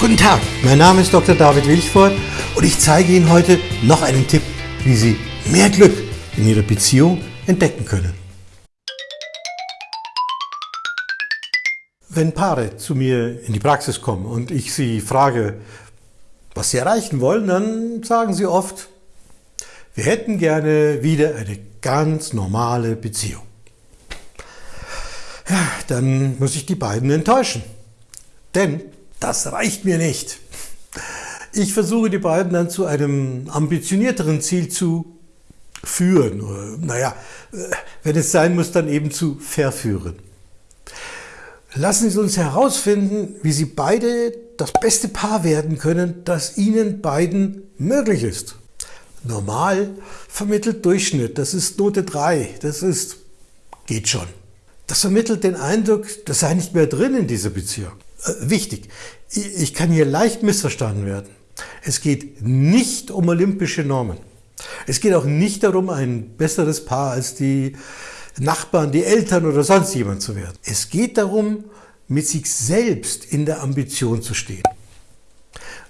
Guten Tag, mein Name ist Dr. David Wilchford und ich zeige Ihnen heute noch einen Tipp, wie Sie mehr Glück in Ihrer Beziehung entdecken können. Wenn Paare zu mir in die Praxis kommen und ich sie frage, was sie erreichen wollen, dann sagen sie oft, wir hätten gerne wieder eine ganz normale Beziehung. Ja, dann muss ich die beiden enttäuschen. Denn das reicht mir nicht. Ich versuche die beiden dann zu einem ambitionierteren Ziel zu führen. Naja, wenn es sein muss, dann eben zu verführen. Lassen Sie uns herausfinden, wie Sie beide das beste Paar werden können, das Ihnen beiden möglich ist. Normal vermittelt Durchschnitt, das ist Note 3, das ist, geht schon. Das vermittelt den Eindruck, das sei nicht mehr drin in dieser Beziehung. Äh, wichtig, ich kann hier leicht missverstanden werden. Es geht nicht um olympische Normen. Es geht auch nicht darum, ein besseres Paar als die Nachbarn, die Eltern oder sonst jemand zu werden. Es geht darum, mit sich selbst in der Ambition zu stehen.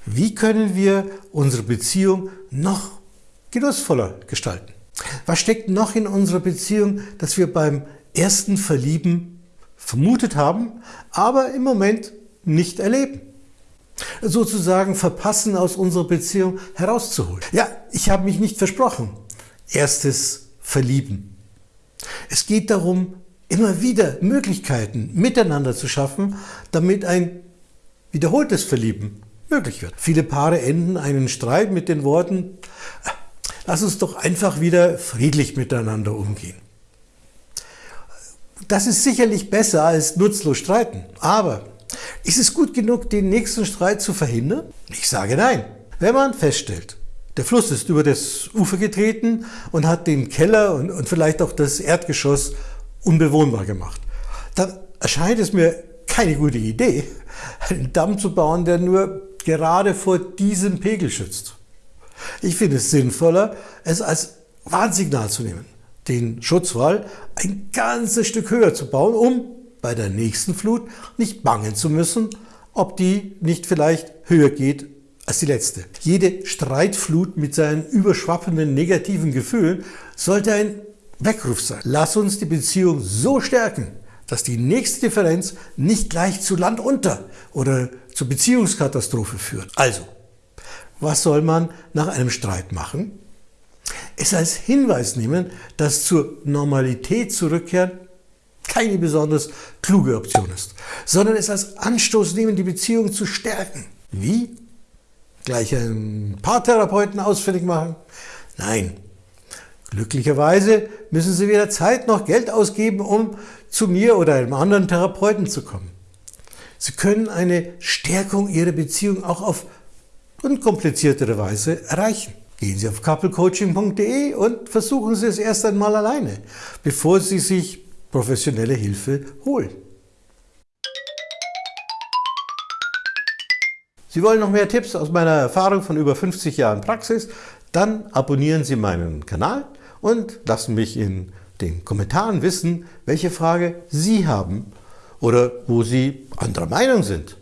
Wie können wir unsere Beziehung noch genussvoller gestalten? Was steckt noch in unserer Beziehung, das wir beim ersten Verlieben vermutet haben, aber im Moment nicht erleben? Sozusagen verpassen aus unserer Beziehung herauszuholen. Ja, ich habe mich nicht versprochen. Erstes Verlieben. Es geht darum, immer wieder Möglichkeiten miteinander zu schaffen, damit ein wiederholtes Verlieben möglich wird. Viele Paare enden einen Streit mit den Worten, lass uns doch einfach wieder friedlich miteinander umgehen. Das ist sicherlich besser als nutzlos streiten, aber ist es gut genug, den nächsten Streit zu verhindern? Ich sage nein. Wenn man feststellt, der Fluss ist über das Ufer getreten und hat den Keller und, und vielleicht auch das Erdgeschoss unbewohnbar gemacht, dann erscheint es mir keine gute Idee, einen Damm zu bauen, der nur gerade vor diesem Pegel schützt. Ich finde es sinnvoller, es als Warnsignal zu nehmen, den Schutzwall ein ganzes Stück höher zu bauen, um bei der nächsten Flut nicht bangen zu müssen, ob die nicht vielleicht höher geht als die letzte. Jede Streitflut mit seinen überschwappenden negativen Gefühlen sollte ein Weckruf sein. Lass uns die Beziehung so stärken, dass die nächste Differenz nicht gleich zu Land unter oder zur Beziehungskatastrophe führt. Also, was soll man nach einem Streit machen? Es als Hinweis nehmen, dass zur Normalität zurückkehren keine besonders kluge Option ist, sondern es als Anstoß nehmen, die Beziehung zu stärken. Wie? Gleich einen Paartherapeuten ausfindig machen? Nein. Glücklicherweise müssen Sie weder Zeit noch Geld ausgeben, um zu mir oder einem anderen Therapeuten zu kommen. Sie können eine Stärkung Ihrer Beziehung auch auf unkompliziertere Weise erreichen. Gehen Sie auf couplecoaching.de und versuchen Sie es erst einmal alleine, bevor Sie sich professionelle Hilfe holen. Sie wollen noch mehr Tipps aus meiner Erfahrung von über 50 Jahren Praxis? Dann abonnieren Sie meinen Kanal und lassen mich in den Kommentaren wissen, welche Frage Sie haben oder wo Sie anderer Meinung sind.